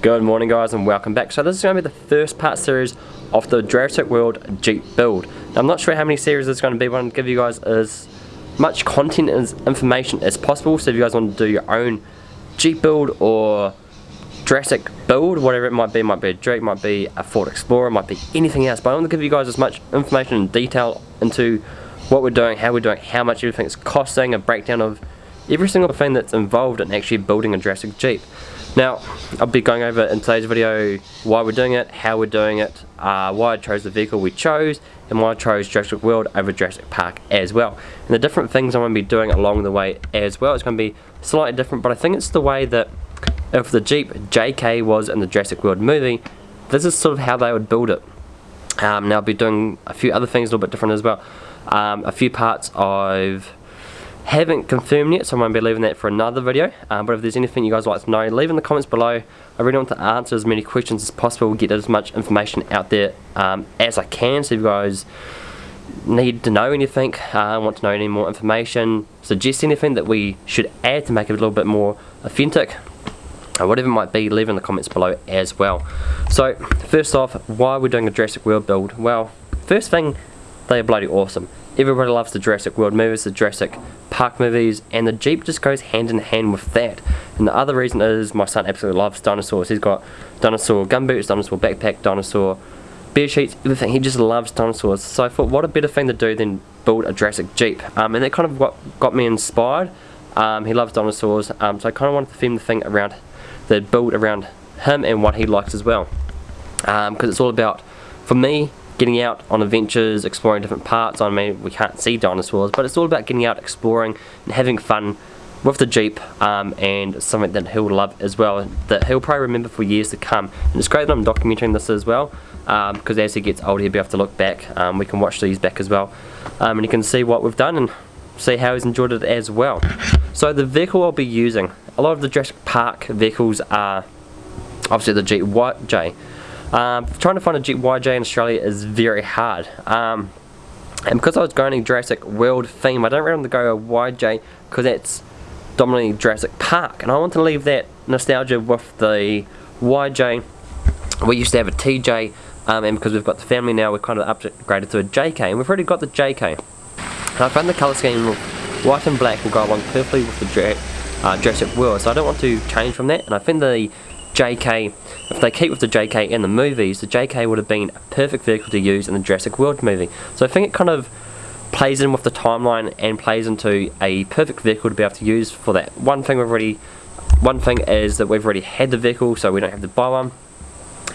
Good morning guys and welcome back. So this is going to be the first part series of the Jurassic World Jeep build. Now I'm not sure how many series it's going to be, but I'm to give you guys as much content and information as possible. So if you guys want to do your own Jeep build or Jurassic build, whatever it might be, might be a Jeep, might be a Ford Explorer, might be anything else. But I want to give you guys as much information and detail into what we're doing, how we're doing, how much everything's costing, a breakdown of every single thing that's involved in actually building a Jurassic Jeep. Now, I'll be going over in today's video why we're doing it, how we're doing it, uh, why I chose the vehicle we chose, and why I chose Jurassic World over Jurassic Park as well. And the different things I'm going to be doing along the way as well. It's going to be slightly different, but I think it's the way that if the Jeep JK was in the Jurassic World movie, this is sort of how they would build it. Um, now I'll be doing a few other things a little bit different as well. Um, a few parts of haven't confirmed yet, so I won't be leaving that for another video. Um, but if there's anything you guys like to know, leave in the comments below. I really want to answer as many questions as possible, get as much information out there um, as I can. So if you guys need to know anything, uh, want to know any more information, suggest anything that we should add to make it a little bit more authentic, or whatever it might be, leave in the comments below as well. So, first off, why are we're doing a Jurassic World build? Well, first thing, they are bloody awesome. Everybody loves the Jurassic World movies, the Jurassic Park movies, and the Jeep just goes hand in hand with that. And the other reason is my son absolutely loves dinosaurs. He's got dinosaur gumboots, dinosaur backpack, dinosaur bear sheets, everything. He just loves dinosaurs. So I thought, what a better thing to do than build a Jurassic Jeep. Um, and that kind of got, got me inspired. Um, he loves dinosaurs, um, so I kind of wanted to film the thing around, the build around him and what he likes as well. Because um, it's all about, for me, getting out on adventures, exploring different parts. I mean, we can't see dinosaurs, but it's all about getting out, exploring, and having fun with the Jeep um, and something that he'll love as well, that he'll probably remember for years to come. And it's great that I'm documenting this as well, because um, as he gets older he'll be able to look back, um, we can watch these back as well, um, and he can see what we've done and see how he's enjoyed it as well. So the vehicle I'll be using, a lot of the Jurassic Park vehicles are obviously the Jeep J. Um, trying to find a YJ in Australia is very hard. Um, and because I was going to Jurassic World theme, I don't really want to go a YJ because that's dominantly Jurassic Park. And I want to leave that nostalgia with the YJ. We used to have a TJ, um, and because we've got the family now, we've kind of upgraded to a JK. And we've already got the JK. And I found the colour scheme white and black will go along perfectly with the uh, Jurassic World. So I don't want to change from that. And I think the JK, if they keep with the JK in the movies, the JK would have been a perfect vehicle to use in the Jurassic World movie. So I think it kind of plays in with the timeline and plays into a perfect vehicle to be able to use for that. One thing we've already, one thing is that we've already had the vehicle, so we don't have to buy one.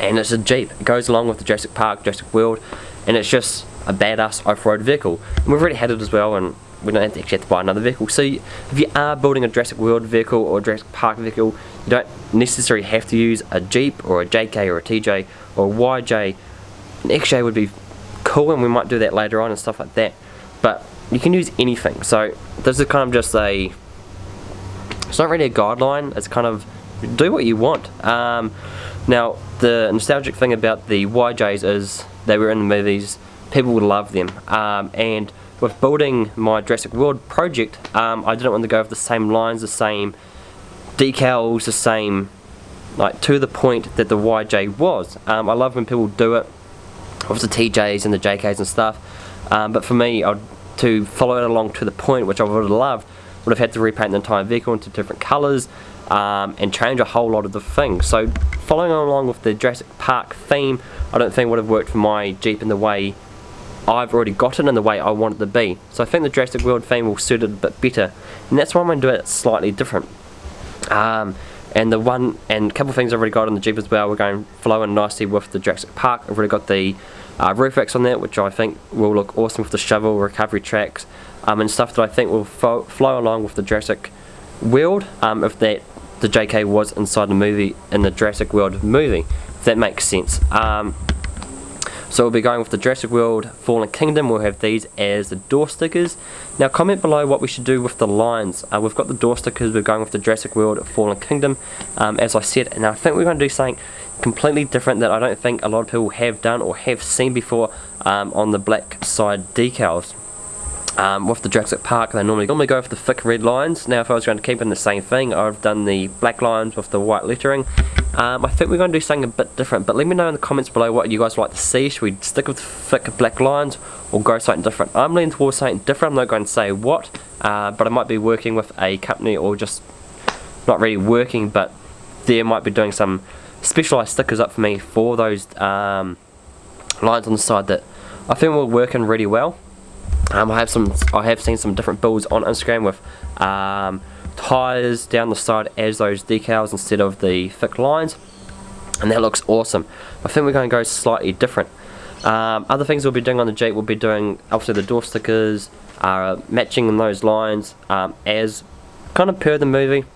And it's a Jeep. It goes along with the Jurassic Park, Jurassic World, and it's just a badass off-road vehicle. And we've already had it as well, and we don't actually have to buy another vehicle. So if you are building a Jurassic World vehicle or a Jurassic Park vehicle, you don't necessarily have to use a Jeep or a JK or a TJ or a YJ. An XJ would be cool and we might do that later on and stuff like that. But you can use anything. So this is kind of just a, it's not really a guideline, it's kind of do what you want. Um, now the nostalgic thing about the YJs is they were in the movies, people would love them. Um, and with building my Jurassic World project, um, I didn't want to go with the same lines, the same decals, the same, like to the point that the YJ was. Um, I love when people do it with the TJs and the JKs and stuff, um, but for me, I'd, to follow it along to the point, which I would have loved, would have had to repaint the entire vehicle into different colours um, and change a whole lot of the things. So following along with the Jurassic Park theme, I don't think would have worked for my Jeep in the way I've already got it in the way I want it to be. So I think the Jurassic World theme will suit it a bit better. And that's why I'm going to do it slightly different. Um, and the one, and a couple things I've already got on the Jeep as well, we're going flowing nicely with the Jurassic Park. I've already got the uh, roof racks on that, which I think will look awesome with the shovel, recovery tracks, um, and stuff that I think will fo flow along with the Jurassic World, um, if that the JK was inside the movie, in the Jurassic World movie, if that makes sense. Um, so we'll be going with the Jurassic World Fallen Kingdom. We'll have these as the door stickers. Now comment below what we should do with the lines. Uh, we've got the door stickers. We're going with the Jurassic World Fallen Kingdom, um, as I said. And I think we're going to do something completely different that I don't think a lot of people have done or have seen before um, on the black side decals. Um, with the Jurassic Park, they normally normally go for the thick red lines. Now, if I was going to keep in the same thing, I've done the black lines with the white lettering. Um, I think we're going to do something a bit different, but let me know in the comments below what you guys like to see. Should we stick with thick black lines or go something different? I'm leaning towards something different. I'm not going to say what, uh, but I might be working with a company or just not really working, but they might be doing some specialised stickers up for me for those um, lines on the side that I think will work in really well. Um, I have some. I have seen some different builds on Instagram with um, tires down the side as those decals instead of the thick lines, and that looks awesome. I think we're going to go slightly different. Um, other things we'll be doing on the Jeep, we'll be doing obviously the door stickers, uh, matching those lines um, as kind of per the movie.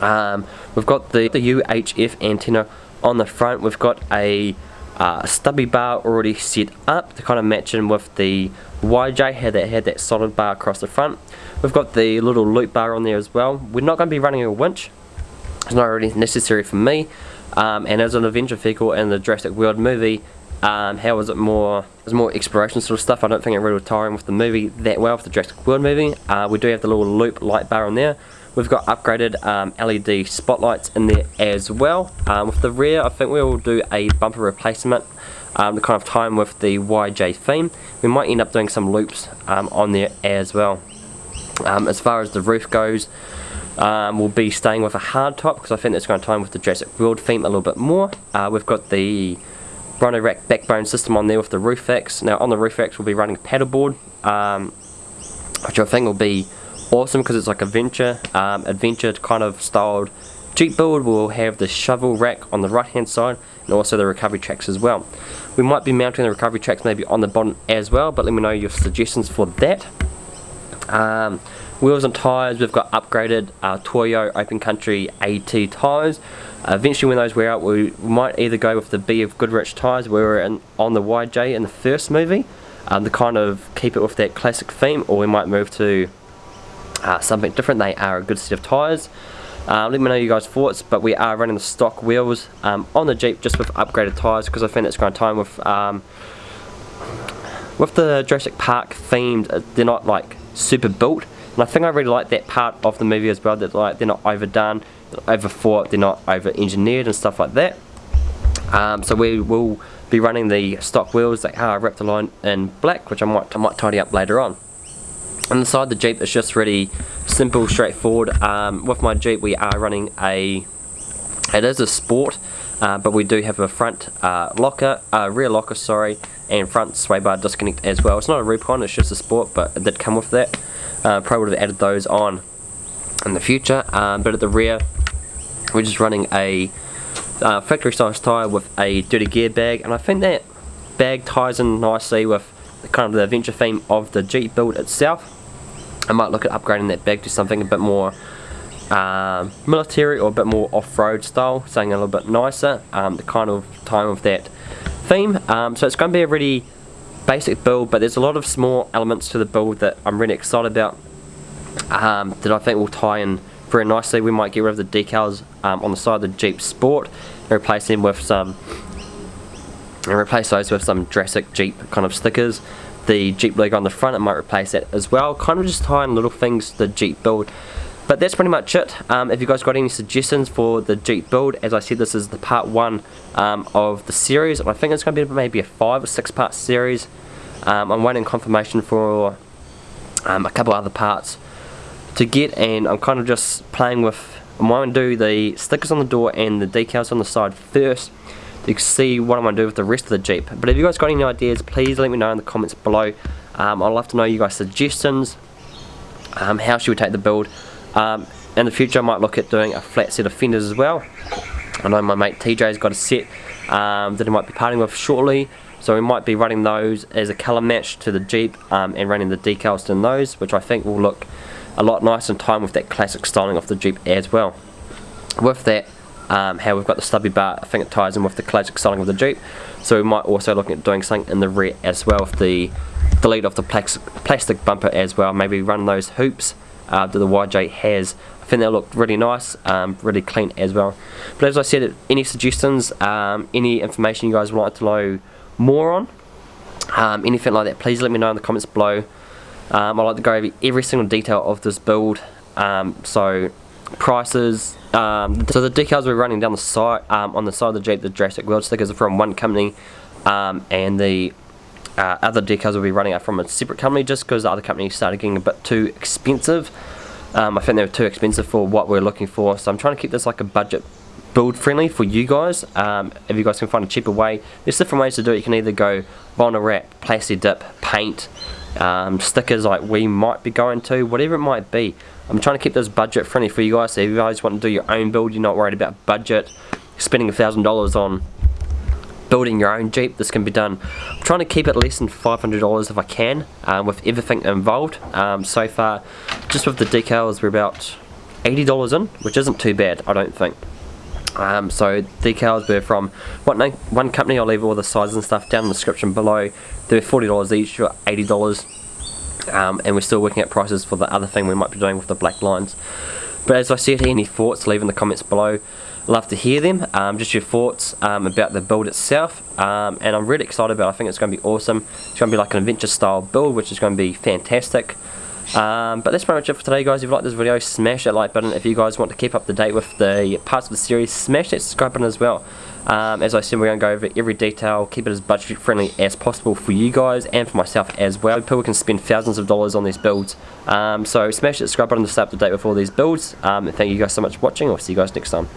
Um, we've got the, the UHF antenna on the front. We've got a uh, stubby bar already set up to kind of match in with the YJ had that had that solid bar across the front. We've got the little loop bar on there as well. We're not going to be running a winch. It's not really necessary for me. Um, and as an adventure vehicle in the Jurassic World movie, um, how was it more, it was more exploration sort of stuff. I don't think it really tiring with the movie that well, with the Jurassic World movie. Uh, we do have the little loop light bar on there. We've got upgraded um, LED spotlights in there as well. Um, with the rear, I think we will do a bumper replacement um, kind of time with the YJ theme. We might end up doing some loops um, on there as well. Um, as far as the roof goes, um, we'll be staying with a hard top because I think that's going to time with the Jurassic World theme a little bit more. Uh, we've got the Rhino Rack backbone system on there with the roof racks. Now on the roof racks we'll be running a paddleboard, um, which I think will be awesome because it's like adventure, um, adventure kind of styled Jeep build. We'll have the shovel rack on the right hand side and also the recovery tracks as well. We might be mounting the recovery tracks maybe on the bottom as well, but let me know your suggestions for that. Um, wheels and tyres, we've got upgraded uh, Toyo Open Country AT tyres. Uh, eventually when those wear out, we might either go with the BF Goodrich tyres we were in, on the YJ in the first movie, um, to kind of keep it with that classic theme, or we might move to uh, something different. They are a good set of tyres. Uh, let me know you guys' thoughts, but we are running the stock wheels um, on the Jeep just with upgraded tyres because I think it's going to time with um, with the Jurassic Park themed, uh, they're not like super built. And I think I really like that part of the movie as well, that like they're not overdone, overthought, they're not over engineered and stuff like that. Um, so we will be running the stock wheels that are wrapped line in black, which I might, I might tidy up later on. Inside the side the Jeep it's just really simple, straightforward. Um, with my Jeep we are running a, it is a sport, uh, but we do have a front uh, locker, uh, rear locker sorry, and front sway bar disconnect as well. It's not a Rubicon, it's just a sport, but it did come with that. Uh, probably would have added those on in the future, um, but at the rear we're just running a uh, factory size tyre with a dirty gear bag, and I think that bag ties in nicely with kind of the adventure theme of the Jeep build itself. I might look at upgrading that bag to something a bit more um, military or a bit more off-road style, something a little bit nicer, um, the kind of time of that theme. Um, so it's going to be a really basic build, but there's a lot of small elements to the build that I'm really excited about um, that I think will tie in very nicely. We might get rid of the decals um, on the side of the Jeep Sport and replace them with some and replace those with some Jurassic Jeep kind of stickers the Jeep logo on the front, it might replace that as well. Kind of just tying little things to the Jeep build. But that's pretty much it. Um, if you guys got any suggestions for the Jeep build, as I said, this is the part one um, of the series. I think it's going to be maybe a five or six part series. Um, I'm waiting confirmation for um, a couple other parts to get, and I'm kind of just playing with. I'm going to do the stickers on the door and the decals on the side first you can see what I'm going to do with the rest of the Jeep. But if you guys got any ideas, please let me know in the comments below. Um, I'd love to know you guys' suggestions. Um, how should we take the build? Um, in the future I might look at doing a flat set of fenders as well. I know my mate TJ's got a set um, that he might be parting with shortly. So we might be running those as a colour match to the Jeep um, and running the decals in those, which I think will look a lot nicer in time with that classic styling of the Jeep as well. With that, um, how we've got the stubby bar, I think it ties in with the classic styling of the Jeep. So we might also look at doing something in the rear as well with the delete of the plastic bumper as well. Maybe run those hoops uh, that the YJ has. I think they'll look really nice, um, really clean as well. But as I said, any suggestions, um, any information you guys would like to know more on, um, anything like that, please let me know in the comments below. Um, I like to go over every single detail of this build. Um, so prices. Um, so the decals we're running down the side um, on the side of the Jeep, the Jurassic World stickers are from one company, um, and the uh, other decals will be running are from a separate company just because the other company started getting a bit too expensive. Um, I think they were too expensive for what we're looking for, so I'm trying to keep this like a budget build friendly for you guys. Um, if you guys can find a cheaper way, there's different ways to do it. You can either go vinyl wrap, plastic dip, paint, um, stickers like we might be going to, whatever it might be. I'm trying to keep this budget friendly for you guys. So if you guys want to do your own build, you're not worried about budget, spending a thousand dollars on building your own Jeep, this can be done. I'm trying to keep it less than $500 if I can, um, with everything involved. Um, so far, just with the decals, we're about $80 in, which isn't too bad, I don't think. Um, so decals were from one, one company, I'll leave all the sizes and stuff down in the description below. They're $40 each, or $80. Um, and we're still working out prices for the other thing we might be doing with the black lines. But as I said, any thoughts, leave in the comments below. Love to hear them, um, just your thoughts um, about the build itself. Um, and I'm really excited about it. I think it's going to be awesome. It's going to be like an adventure style build, which is going to be fantastic. Um, but that's pretty much it for today guys. If you like this video, smash that like button. If you guys want to keep up to date with the parts of the series, smash that subscribe button as well. Um, as I said, we're going to go over every detail, keep it as budget friendly as possible for you guys and for myself as well. People can spend thousands of dollars on these builds. Um, so smash that subscribe button to stay up to date with all these builds. Um, thank you guys so much for watching. I'll see you guys next time.